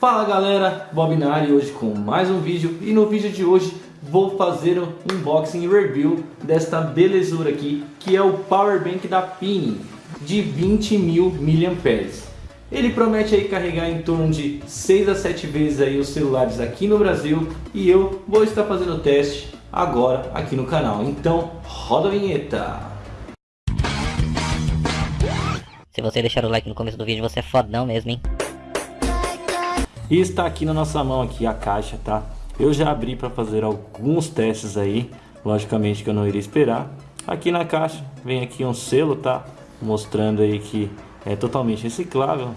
Fala galera, Bob Nari hoje com mais um vídeo e no vídeo de hoje vou fazer um unboxing e review desta belezura aqui que é o Power Bank da Pini de 20 mil mAh. Ele promete aí carregar em torno de 6 a 7 vezes aí os celulares aqui no Brasil e eu vou estar fazendo o teste agora aqui no canal. Então roda a vinheta! Se você deixar o like no começo do vídeo, você é fodão mesmo, hein? E está aqui na nossa mão aqui a caixa, tá? Eu já abri para fazer alguns testes aí, logicamente que eu não iria esperar. Aqui na caixa vem aqui um selo, tá? Mostrando aí que é totalmente reciclável.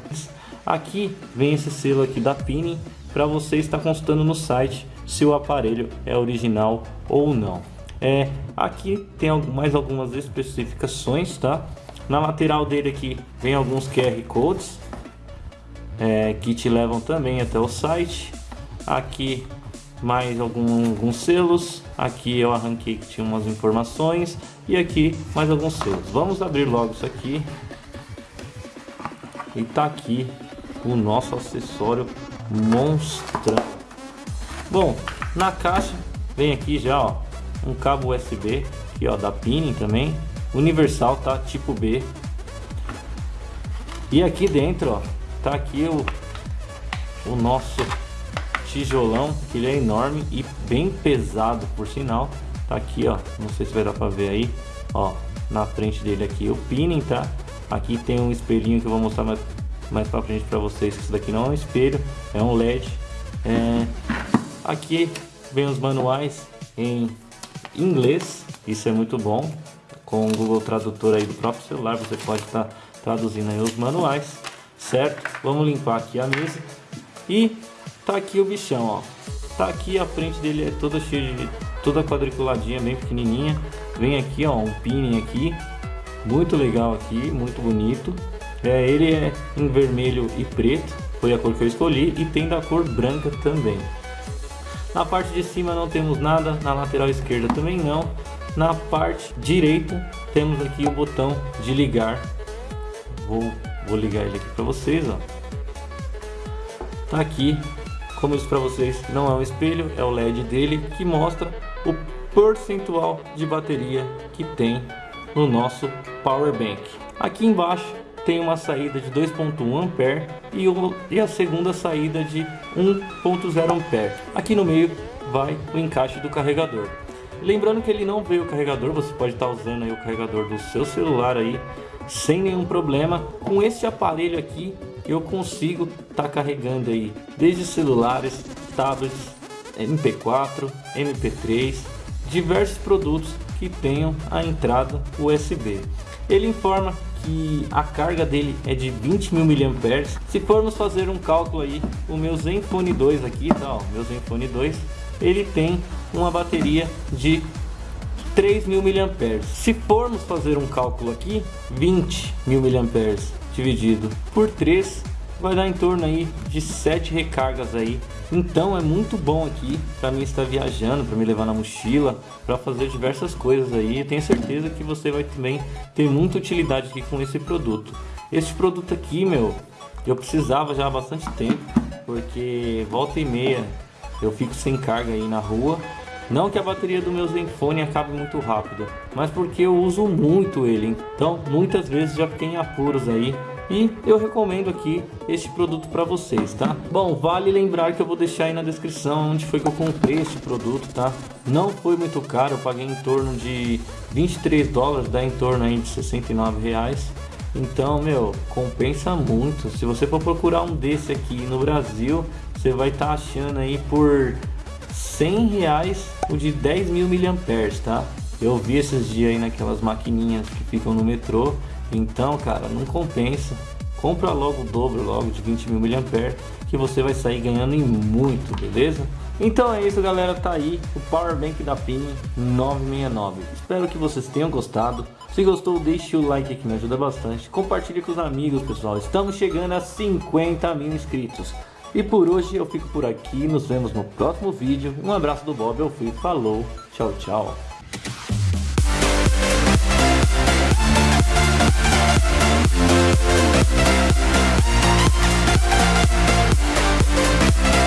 Aqui vem esse selo aqui da Pini para você estar consultando no site se o aparelho é original ou não. É, aqui tem mais algumas especificações, tá? Na lateral dele aqui vem alguns QR Codes é, que te levam também até o site. Aqui mais algum, alguns selos. Aqui eu arranquei que tinha umas informações. E aqui mais alguns selos. Vamos abrir logo isso aqui. E tá aqui o nosso acessório monstrão. Bom, na caixa vem aqui já ó, um cabo USB aqui ó, da Pini também. Universal, tá? Tipo B. E aqui dentro, ó, tá aqui o, o nosso tijolão, que ele é enorme e bem pesado, por sinal. Tá aqui, ó, não sei se vai dar pra ver aí, ó, na frente dele aqui o pinning, tá? Aqui tem um espelhinho que eu vou mostrar mais, mais pra frente pra vocês, que isso daqui não é um espelho, é um LED. É, aqui vem os manuais em inglês, isso é muito bom. Com o Google Tradutor aí do próprio celular, você pode estar tá traduzindo aí os manuais certo? Vamos limpar aqui a mesa. E tá aqui o bichão, ó. Tá aqui a frente dele é toda cheia de toda quadriculadinha, bem pequenininha. Vem aqui, ó, um pinning aqui, muito legal aqui, muito bonito. É, ele é em vermelho e preto, foi a cor que eu escolhi e tem da cor branca também. Na parte de cima não temos nada, na lateral esquerda também não. Na parte direita temos aqui o botão de ligar. Vou Vou ligar ele aqui para vocês, ó. Tá aqui, como eu disse para vocês, não é um espelho, é o LED dele que mostra o percentual de bateria que tem no nosso Power Bank. Aqui embaixo tem uma saída de 2.1 ampere e, e a segunda saída de 1.0 ampere. Aqui no meio vai o encaixe do carregador. Lembrando que ele não veio o carregador, você pode estar usando aí o carregador do seu celular aí sem nenhum problema. Com esse aparelho aqui eu consigo estar tá carregando aí desde celulares, tablets, MP4, MP3, diversos produtos que tenham a entrada USB. Ele informa que a carga dele é de 20 mil mAh. Se formos fazer um cálculo aí, o meu Zenfone 2 aqui, tá, ó, meu Zenfone 2, ele tem uma bateria de 3 mil mAh. Se formos fazer um cálculo aqui, 20 mil mAh dividido por 3 vai dar em torno aí de 7 recargas aí. Então é muito bom aqui para mim estar viajando, para me levar na mochila, para fazer diversas coisas aí. Eu tenho certeza que você vai também ter muita utilidade aqui com esse produto. Este produto aqui, meu, eu precisava já há bastante tempo, porque volta e meia eu fico sem carga aí na rua não que a bateria do meu Zenfone acabe muito rápido, mas porque eu uso muito ele. Então, muitas vezes já fiquei em apuros aí e eu recomendo aqui este produto para vocês, tá? Bom, vale lembrar que eu vou deixar aí na descrição onde foi que eu comprei este produto, tá? Não foi muito caro, eu paguei em torno de 23 dólares, dá em torno aí de 69 reais. Então, meu, compensa muito. Se você for procurar um desse aqui no Brasil, você vai estar tá achando aí por 100 reais o de 10 mil miliamperes, tá? Eu vi esses dias aí naquelas maquininhas que ficam no metrô. Então, cara, não compensa. Compra logo o dobro logo de 20 mil miliamperes que você vai sair ganhando em muito, beleza? Então é isso, galera. Tá aí o Power Bank da PIN 969. Espero que vocês tenham gostado. Se gostou, deixe o like que me ajuda bastante. Compartilhe com os amigos, pessoal. Estamos chegando a 50 mil inscritos. E por hoje eu fico por aqui, nos vemos no próximo vídeo. Um abraço do Bob, eu fui, falou, tchau, tchau. We'll